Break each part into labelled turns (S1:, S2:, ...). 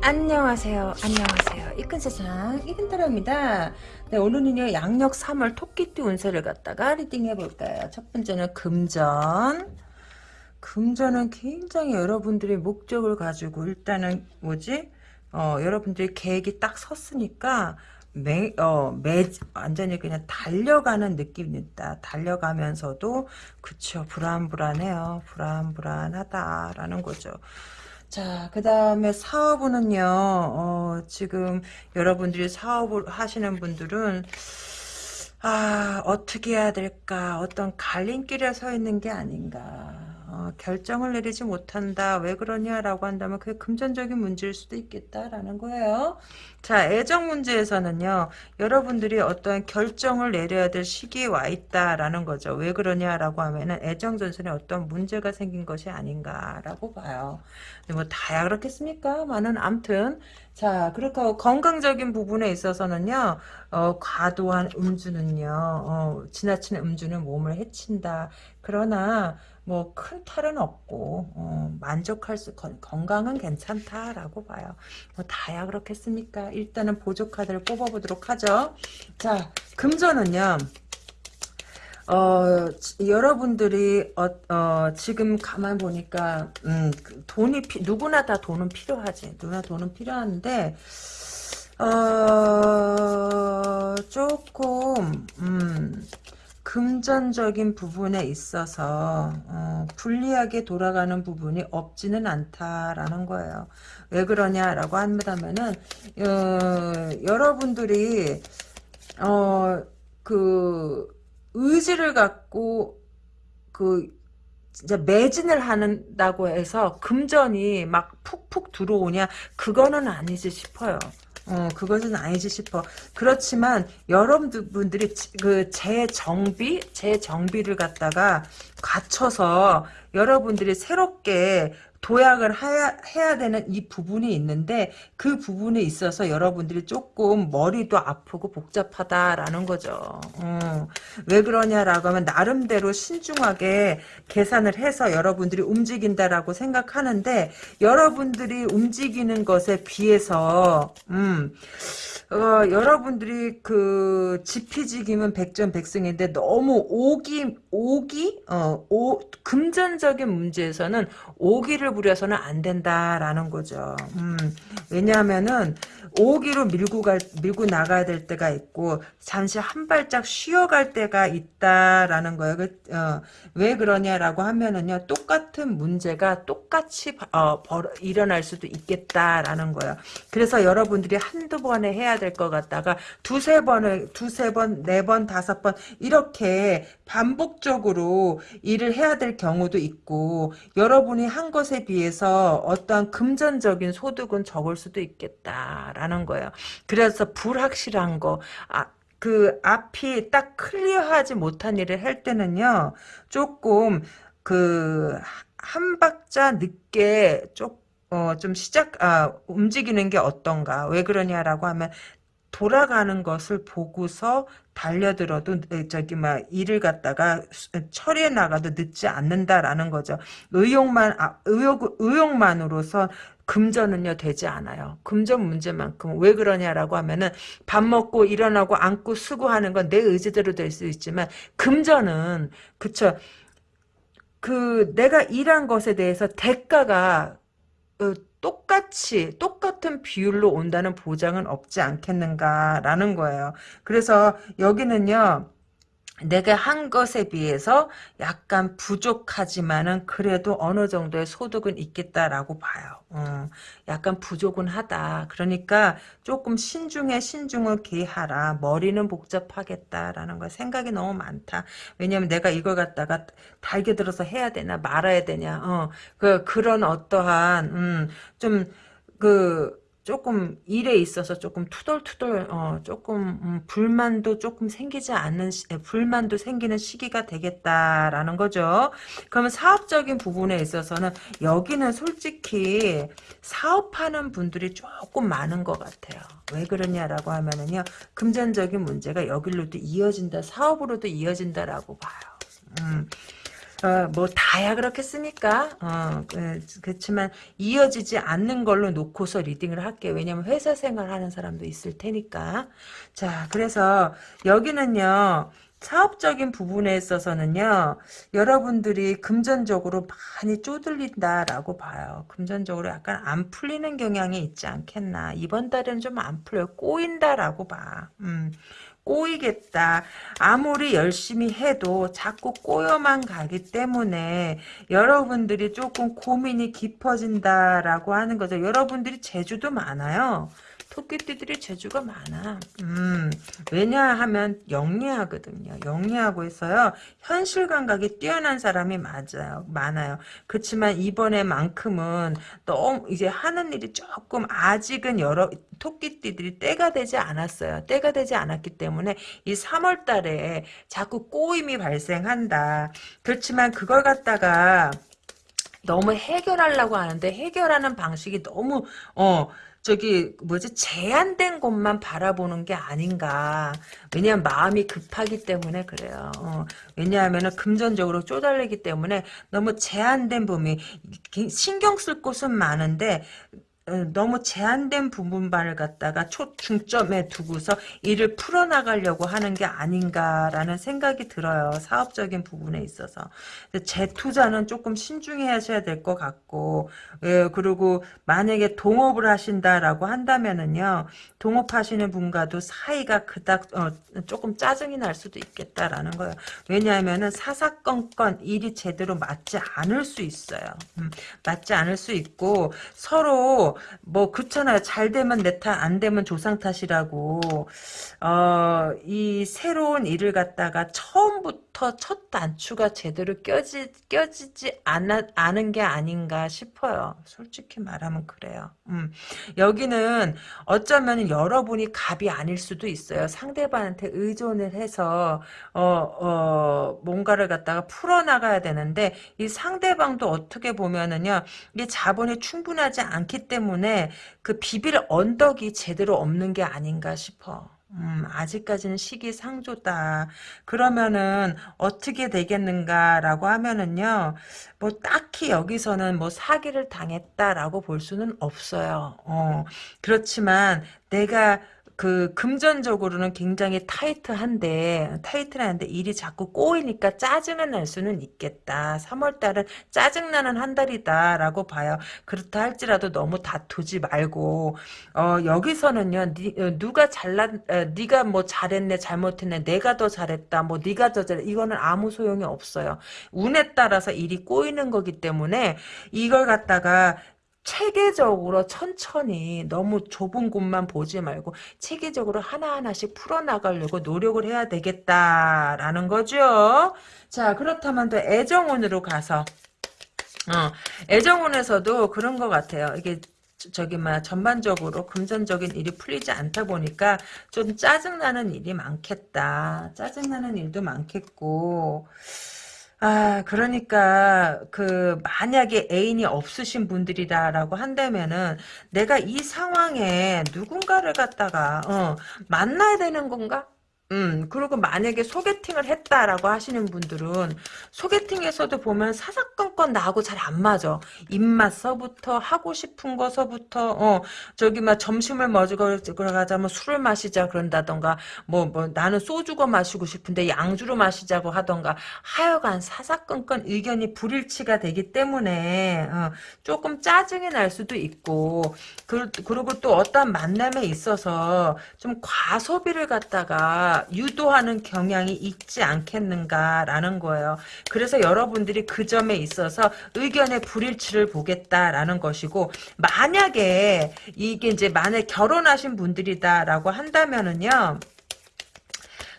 S1: 네 안녕하세요 안녕하세요 이끈 세상 이끈따라입니다 네 오늘은요 양력 3월 토끼띠 운세를 갖다가 reading 해볼까요 첫 번째는 금전 금전은 굉장히 여러분들이 목적을 가지고 일단은 뭐지 어 여러분들이 계획이 딱 섰으니까 매, 어, 매, 완전히 그냥 달려가는 느낌이 있다. 달려가면서도, 그쵸, 불안불안해요. 불안불안하다라는 거죠. 자, 그 다음에 사업은요, 어, 지금 여러분들이 사업을 하시는 분들은, 아, 어떻게 해야 될까, 어떤 갈림길에 서 있는 게 아닌가. 어, 결정을 내리지 못한다. 왜 그러냐라고 한다면 그게 금전적인 문제일 수도 있겠다라는 거예요. 자, 애정 문제에서는요. 여러분들이 어떤 결정을 내려야 될 시기에 와 있다라는 거죠. 왜 그러냐라고 하면은 애정 전선에 어떤 문제가 생긴 것이 아닌가라고 봐요. 뭐 다야 그렇겠습니까? 많은 암튼 자, 그렇게 건강적인 부분에 있어서는요, 어, 과도한 음주는요, 어, 지나치는 음주는 몸을 해친다. 그러나, 뭐, 큰 탈은 없고, 어, 만족할 수, 건, 건강은 괜찮다라고 봐요. 뭐, 다야 그렇겠습니까? 일단은 보조카드를 뽑아보도록 하죠. 자, 금전은요, 어, 여러분들이, 어, 어, 지금 가만 보니까, 음, 그 돈이, 피, 누구나 다 돈은 필요하지. 누구나 돈은 필요한데, 어, 조금, 음, 금전적인 부분에 있어서, 어, 불리하게 돌아가는 부분이 없지는 않다라는 거예요. 왜 그러냐라고 한다면은, 어, 여러분들이, 어, 그, 의지를 갖고 그 진짜 매진을 한다고 해서 금전이 막 푹푹 들어오냐 그거는 아니지 싶어요. 어, 그것은 아니지 싶어. 그렇지만 여러분들이 그 재정비, 재정비를 갖다가 갖춰서 여러분들이 새롭게 도약을 해야, 해야 되는 이 부분이 있는데 그 부분에 있어서 여러분들이 조금 머리도 아프고 복잡하다라는 거죠. 어. 왜 그러냐라고 하면 나름대로 신중하게 계산을 해서 여러분들이 움직인다라고 생각하는데 여러분들이 움직이는 것에 비해서 음, 어, 여러분들이 그 지피지기면 백전백승인데 너무 오기 오기 어, 오, 금전적인 문제에서는 오기를 부려서는 안 된다라는 거죠. 음, 왜냐하면은 오기로 밀고 갈 밀고 나가야 될 때가 있고 잠시 한 발짝 쉬어갈 때가 있다라는 거예요. 그, 어, 왜 그러냐라고 하면은요 똑같은 문제가 똑같이 어, 벌, 일어날 수도 있겠다라는 거예요. 그래서 여러분들이 한두 번에 해야 될 것 같다가 두세 번을 두세 번, 네 번, 다섯 번 이렇게 반복적으로 일을 해야 될 경우도 있고 여러분이 한 것에 비해서 어떠한 금전적인 소득은 적을 수도 있겠다라는 거예요. 그래서 불확실한 거, 아, 그 앞이 딱 클리어하지 못한 일을 할 때는요, 조금 그 한 박자 늦게 좀 어, 좀 시작, 아, 움직이는 게 어떤가. 왜 그러냐라고 하면, 돌아가는 것을 보고서 달려들어도 저기 막 일을 갖다가 처리해 나가도 늦지 않는다라는 거죠. 의욕만 아, 의욕 의욕만으로서 금전은요 되지 않아요. 금전 문제만큼 왜 그러냐라고 하면은 밥 먹고 일어나고 앉고 쓰고 하는 건 내 의지대로 될 수 있지만 금전은 그쵸 그 내가 일한 것에 대해서 대가가 어, 똑같이 똑같은 비율로 온다는 보장은 없지 않겠는가라는 거예요. 그래서 여기는요. 내가 한 것에 비해서 약간 부족하지만은 그래도 어느 정도의 소득은 있겠다라고 봐요. 어, 약간 부족은 하다. 그러니까 조금 신중해 신중을 기하라. 머리는 복잡하겠다라는 거 생각이 너무 많다. 왜냐면 내가 이걸 갖다가 달게 들어서 해야 되나 말아야 되냐. 어, 그 그런 어떠한 음, 좀그 조금 일에 있어서 조금 투덜투덜 어, 조금 음, 불만도 조금 생기지 않는 시, 불만도 생기는 시기가 되겠다라는 거죠. 그러면 사업적인 부분에 있어서는 여기는 솔직히 사업하는 분들이 조금 많은 것 같아요. 왜 그러냐라고 하면은요 금전적인 문제가 여기로도 이어진다 사업으로도 이어진다라고 봐요. 음. 어, 뭐 다야 그렇겠습니까? 어, 그, 그렇지만 이어지지 않는 걸로 놓고서 리딩을 할게요. 왜냐면 회사 생활하는 사람도 있을 테니까. 자, 그래서 여기는요. 사업적인 부분에 있어서는요, 여러분들이 금전적으로 많이 쪼들린다라고 봐요. 금전적으로 약간 안 풀리는 경향이 있지 않겠나. 이번 달에는 좀 안 풀려요. 꼬인다라고 봐. 음. 꼬이겠다. 아무리 열심히 해도 자꾸 꼬여만 가기 때문에 여러분들이 조금 고민이 깊어진다라고 하는 거죠. 여러분들이 재주도 많아요. 토끼띠들이 재주가 많아. 음, 왜냐하면 영리하거든요. 영리하고 있어요. 현실 감각이 뛰어난 사람이 맞아요. 많아요. 그렇지만 이번에만큼은 너무 이제 하는 일이 조금 아직은 여러 토끼띠들이 때가 되지 않았어요. 때가 되지 않았기 때문에 이 3월 달에 자꾸 꼬임이 발생한다. 그렇지만 그걸 갖다가 너무 해결하려고 하는데 해결하는 방식이 너무 어 저기 뭐지 제한된 곳만 바라보는 게 아닌가. 왜냐하면 마음이 급하기 때문에 그래요. 어, 왜냐하면 금전적으로 쪼달리기 때문에 너무 제한된 범위 신경 쓸 곳은 많은데 어, 너무 제한된 부분만을 갖다가 초중점에 두고서 일을 풀어나가려고 하는 게 아닌가라는 생각이 들어요. 사업적인 부분에 있어서. 재투자는 조금 신중해 하셔야 될 것 같고, 예, 그리고 만약에 동업을 하신다라고 한다면은요, 동업하시는 분과도 사이가 그닥, 어, 조금 짜증이 날 수도 있겠다라는 거예요. 왜냐하면은 사사건건 일이 제대로 맞지 않을 수 있어요. 음, 맞지 않을 수 있고, 서로 뭐 그렇잖아요. 잘 되면 내 탓, 안 되면 조상 탓이라고. 어, 이 새로운 일을 갖다가 처음부터 첫 단추가 제대로 껴지, 껴지지 않아, 않은 게 아닌가 싶어요. 솔직히 말하면 그래요. 음. 여기는 어쩌면 여러분이 갑이 아닐 수도 있어요. 상대방한테 의존을 해서, 어, 어, 뭔가를 갖다가 풀어나가야 되는데, 이 상대방도 어떻게 보면은요, 이게 자본이 충분하지 않기 때문에 때문에 그 비빌 언덕이 제대로 없는 게 아닌가 싶어. 음, 아직까지는 시기상조다. 그러면은 어떻게 되겠는가라고 하면은요. 뭐 딱히 여기서는 뭐 사기를 당했다라고 볼 수는 없어요. 어, 그렇지만 내가 그 금전적으로는 굉장히 타이트한데 타이트한데 일이 자꾸 꼬이니까 짜증은 날 수는 있겠다. 3월 달은 짜증나는 한 달이다라고 봐요. 그렇다 할지라도 너무 다투지 말고 어, 여기서는요 니, 어, 누가 잘난 어, 네가 뭐 잘했네 잘못했네 내가 더 잘했다 뭐 네가 더 잘했 이거는 아무 소용이 없어요. 운에 따라서 일이 꼬이는 거기 때문에 이걸 갖다가 체계적으로 천천히 너무 좁은 곳만 보지 말고 체계적으로 하나하나씩 풀어나가려고 노력을 해야 되겠다라는 거죠. 자 그렇다면 또 애정운으로 가서 어, 애정운에서도 그런 것 같아요. 이게 저기 막 전반적으로 금전적인 일이 풀리지 않다 보니까 좀 짜증나는 일이 많겠다. 짜증나는 일도 많겠고 아, 그러니까, 그, 만약에 애인이 없으신 분들이다라고 한다면은, 내가 이 상황에 누군가를 갖다가, 어, 만나야 되는 건가? 음, 그리고 만약에 소개팅을 했다라고 하시는 분들은 소개팅에서도 보면 사사건건 나하고 잘 안 맞아. 입맛서부터 하고 싶은 거서부터 어 저기 막 점심을 먹으러 가자면 뭐 술을 마시자 그런다던가 뭐뭐 뭐 나는 소주가 마시고 싶은데 양주로 마시자고 하던가 하여간 사사건건 의견이 불일치가 되기 때문에 어, 조금 짜증이 날 수도 있고 그, 그리고 또 어떤 만남에 있어서 좀 과소비를 갖다가 유도하는 경향이 있지 않겠는가라는 거예요. 그래서 여러분들이 그 점에 있어서 의견의 불일치를 보겠다라는 것이고 만약에 이게 이제 만약 결혼하신 분들이다라고 한다면은요.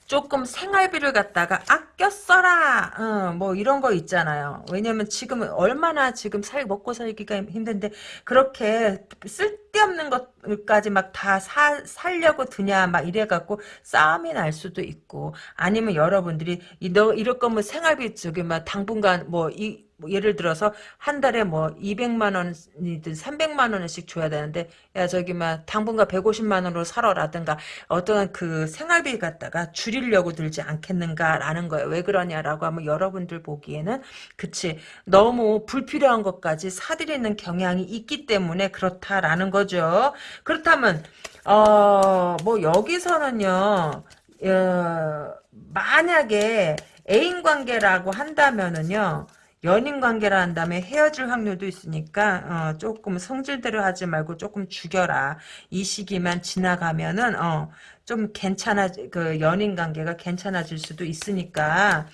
S1: 조금 생활비를 갖다가 아껴 써라. 어, 뭐 이런 거 있잖아요. 왜냐면 지금 얼마나 지금 살 먹고 살기가 힘든데 그렇게 쓸데없는 것까지 막 다 살려고 드냐 막 이래갖고 싸움이 날 수도 있고 아니면 여러분들이 너 이럴 거면 생활비 저기 막 당분간 뭐이 뭐 예를 들어서 한 달에 뭐 200만 원이든 300만 원씩 줘야 되는데 야 저기 막 당분간 150만 원으로 살아라든가 어떠한 그 생활비 갖다가 줄이려고 들지 않겠는가라는 거예요. 왜 그러냐라고 하면 여러분들 보기에는 그치 너무 불필요한 것까지 사들이는 경향이 있기 때문에 그렇다라는 거죠. 그렇다면 어 뭐 여기서는요. 어, 만약에 애인 관계라고 한다면은요. 연인 관계라 한다면 헤어질 확률도 있으니까 어, 조금 성질대로 하지 말고 조금 죽여라. 이 시기만 지나가면은 어, 좀 괜찮아 그 연인 관계가 괜찮아질 수도 있으니까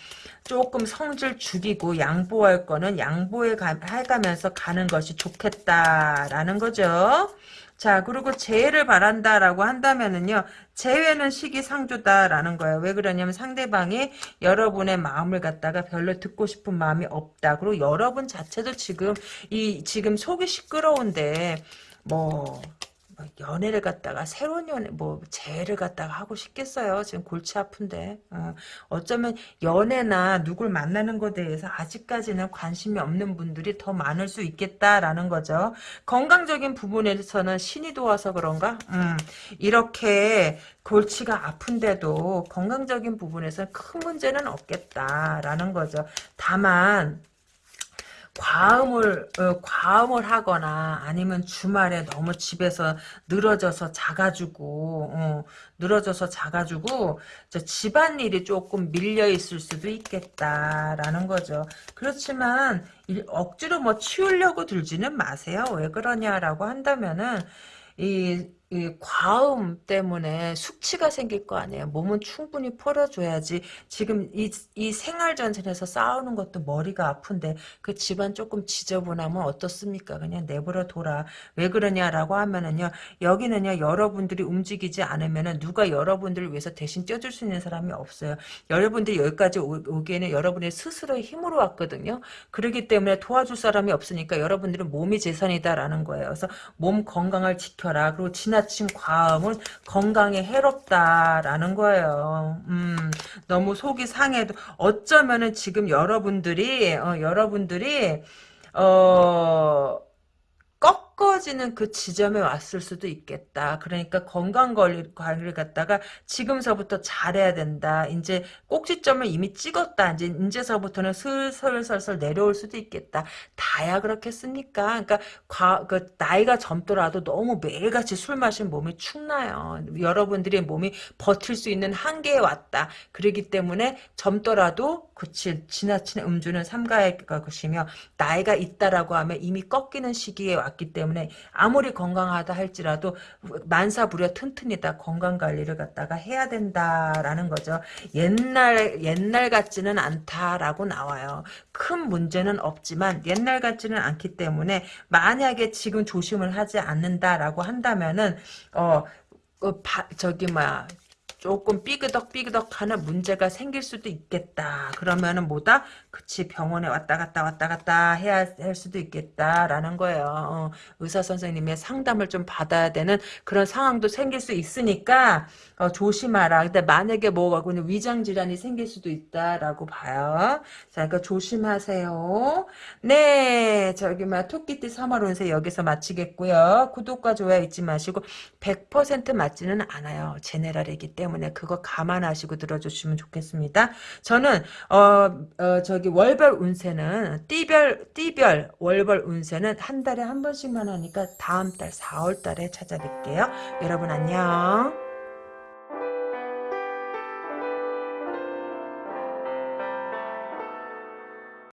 S1: 조금 성질 죽이고 양보할 거는 양보해 가, 해가면서 가는 것이 좋겠다라는 거죠. 자, 그리고 재해를 바란다라고 한다면은요, 재회는 시기상조다라는 거예요. 왜 그러냐면 상대방이 여러분의 마음을 갖다가 별로 듣고 싶은 마음이 없다. 그리고 여러분 자체도 지금, 이, 지금 속이 시끄러운데, 뭐, 뭐 연애를 갖다가 새로운 연애 뭐 재회를 갖다가 하고 싶겠어요? 지금 골치 아픈데. 어, 쩌면 연애나 누굴 만나는 것에 대해서 아직까지는 관심이 없는 분들이 더 많을 수 있겠다라는 거죠. 건강적인 부분에서는 신이 도와서 그런가? 음, 이렇게 골치가 아픈데도 건강적인 부분에서는 큰 문제는 없겠다라는 거죠. 다만 과음을 어, 과음을 하거나 아니면 주말에 너무 집에서 늘어져서 자가지고 어, 늘어져서 자가지고 집안일이 조금 밀려 있을 수도 있겠다라는 거죠. 그렇지만 억지로 뭐 치우려고 들지는 마세요. 왜 그러냐라고 한다면은 이, 이 과음 때문에 숙취가 생길 거 아니에요. 몸은 충분히 풀어줘야지. 지금 이, 이 생활전선에서 싸우는 것도 머리가 아픈데 그 집안 조금 지저분하면 어떻습니까? 그냥 내버려 둬라. 왜 그러냐라고 하면은요. 여기는요. 여러분들이 움직이지 않으면은 누가 여러분들을 위해서 대신 쪄줄 수 있는 사람이 없어요. 여러분들이 여기까지 오, 기에는 여러분의 스스로의 힘으로 왔거든요. 그렇기 때문에 도와줄 사람이 없으니까 여러분들은 몸이 재산이다라는 거예요. 그래서 몸 건강을 지켜 지켜라. 그리고 지나 친 과음은 건강에 해롭다라는 거예요. 음, 너무 속이 상해도 어쩌면은 지금 여러분들이 어, 여러분들이 어 꺾어지는 그 지점에 왔을 수도 있겠다. 그러니까 건강관리를 갖다가 지금서부터 잘해야 된다. 이제 꼭지점을 이미 찍었다. 이제 이제서부터는 슬슬슬슬 내려올 수도 있겠다. 다야 그렇겠습니까? 그러니까 과, 그 나이가 젊더라도 너무 매일같이 술 마신 몸이 축나요. 여러분들의 몸이 버틸 수 있는 한계에 왔다. 그러기 때문에 젊더라도 그치 지나친 음주는 삼가할 것이며 나이가 있다라고 하면 이미 꺾이는 시기에 왔기 때문에 아무리 건강하다 할지라도 만사부려 튼튼이다 건강관리를 갖다가 해야 된다라는 거죠. 옛날 옛날 같지는 않다라고 나와요. 큰 문제는 없지만 옛날 같지는 않기 때문에 만약에 지금 조심을 하지 않는다라고 한다면은 어, 어 바, 저기 뭐야 조금 삐그덕삐그덕 하는 문제가 생길 수도 있겠다. 그러면은 뭐다? 그치 병원에 왔다 갔다 왔다 갔다 해야 할 수도 있겠다라는 거예요. 어, 의사 선생님의 상담을 좀 받아야 되는 그런 상황도 생길 수 있으니까 어, 조심하라. 근데 만약에 뭐가 그냥 위장 질환이 생길 수도 있다라고 봐요. 자, 그러니까 조심하세요. 네, 저기 막 토끼띠 3월 운세 여기서 마치겠고요. 구독과 좋아요 잊지 마시고 100% 맞지는 않아요. 제네랄이기 때문에. 때문에 그거 감안하시고 들어주시면 좋겠습니다. 저는 어, 어 저기 월별 운세는 띠별 띠별 월별 운세는 한 달에 한 번씩만 하니까 다음 달 4월 달에 찾아뵐게요. 여러분 안녕.